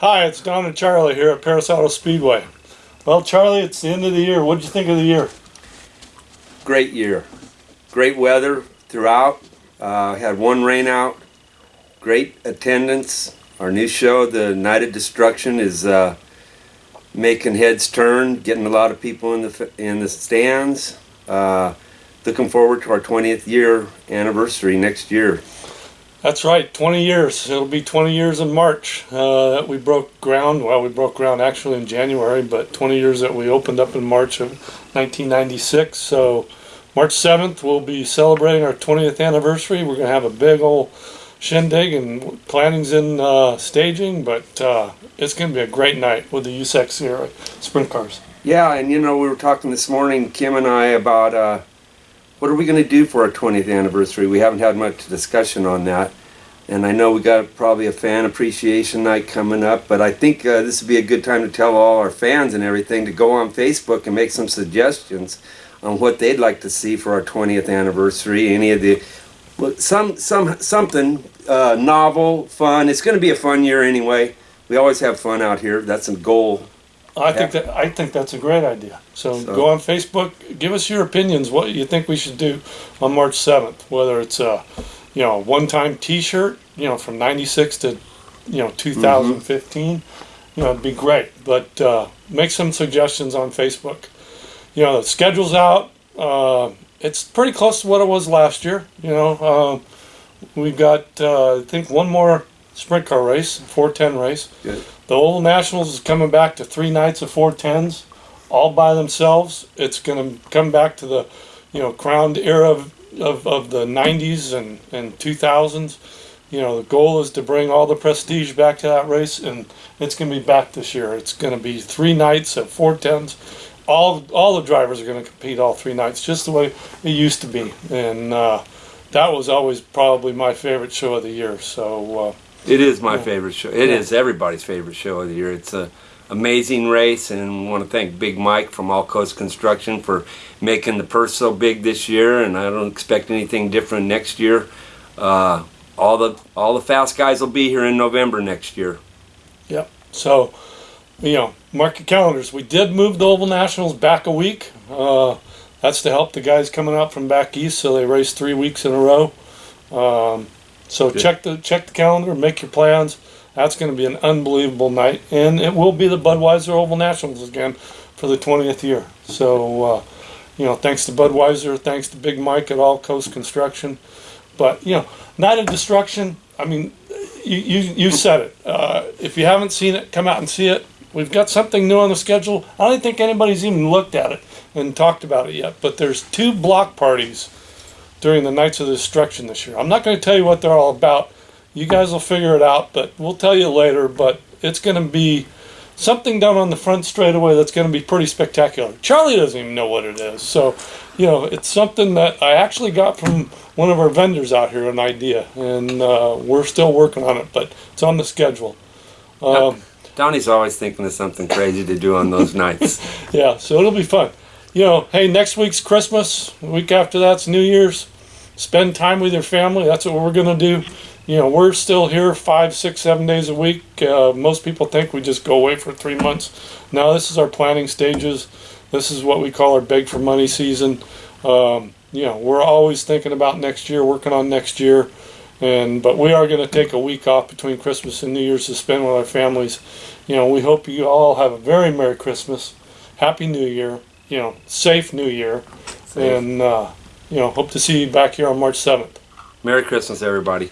Hi, it's Don and Charlie here at Perris Auto Speedway. Well, Charlie, it's the end of the year. What did you think of the year? Great year. Great weather throughout. Uh, had one rain out. Great attendance. Our new show, The Night of Destruction, is uh, making heads turn, getting a lot of people in the in the stands. Uh, looking forward to our 20th year anniversary next year. That's right, 20 years. It'll be 20 years in March uh, that we broke ground. Well, we broke ground actually in January, but 20 years that we opened up in March of 1996. So, March 7th, we'll be celebrating our 20th anniversary. We're going to have a big old shindig and planning's in uh, staging, but uh, it's going to be a great night with the USAC CRA sprint cars. Yeah, and you know, we were talking this morning, Kim and I, about uh, what are we going to do for our 20th anniversary. We haven't had much discussion on that. And I know we got probably a fan appreciation night coming up, but I think uh, this would be a good time to tell all our fans and everything to go on Facebook and make some suggestions on what they'd like to see for our 20th anniversary. Any of the well, some some something uh, novel, fun. It's going to be a fun year anyway. We always have fun out here. That's a goal I think that I think that's a great idea. So, So- go on Facebook, give us your opinions. What you think we should do on March seventh? Whether it's a, you know, one-time T-shirt, you know, from '96 to, you know, 2015, you know, it'd be great. But uh, make some suggestions on Facebook. You know, the schedule's out. Uh, it's pretty close to what it was last year. You know, uh, we've got uh, I think one more sprint car race, 410 race. Good. The Oval Nationals is coming back to three nights of 410s, all by themselves. It's going to come back to the, you know, crowned era of, of, of the 90s and, and 2000s. You know, the goal is to bring all the prestige back to that race, and it's going to be back this year. It's going to be three nights of 410s. All, all the drivers are going to compete all three nights, just the way it used to be. And uh, that was always probably my favorite show of the year. So, uh, It is my favorite show. It is everybody's favorite show of the year. It's a amazing race, and I want to thank Big Mike from All Coast Construction for making the purse so big this year. And I don't expect anything different next year. Uh, all the all the fast guys will be here in November next year. Yep. So, you know, mark your calendars. We did move the Oval Nationals back a week. Uh, that's to help the guys coming out from back east, so they race three weeks in a row. Um, so Good. check the check the calendar, make your plans. That's going to be an unbelievable night, and it will be the Budweiser Oval Nationals again for the 20th year. So, uh, you know, thanks to Budweiser, thanks to Big Mike at All Coast Construction. But you know, Night of Destruction. I mean, you you, you said it. Uh, if you haven't seen it, come out and see it. We've got something new on the schedule. I don't think anybody's even looked at it and talked about it yet. But there's two block parties during the Nights of Destruction this year. I'm not going to tell you what they're all about. You guys will figure it out, but we'll tell you later. But it's going to be something down on the front straightaway that's going to be pretty spectacular. Charlie doesn't even know what it is. So, you know, it's something that I actually got from one of our vendors out here, an idea, and uh, we're still working on it, but it's on the schedule. Um, Donnie's always thinking of something crazy to do on those nights. yeah, so it'll be fun. You know, hey, next week's Christmas. The week after that's New Year's. Spend time with your family. That's what we're gonna do. You know, we're still here five, six, seven days a week. Uh, most people think we just go away for three months. Now, this is our planning stages. This is what we call our beg for money season. Um, you know, we're always thinking about next year, working on next year. And but we are going to take a week off between Christmas and New Year's to spend with our families. You know, we hope you all have a very Merry Christmas, Happy New Year. You know, safe New Year, and uh, you know, hope to see you back here on March seventh. Merry Christmas, everybody.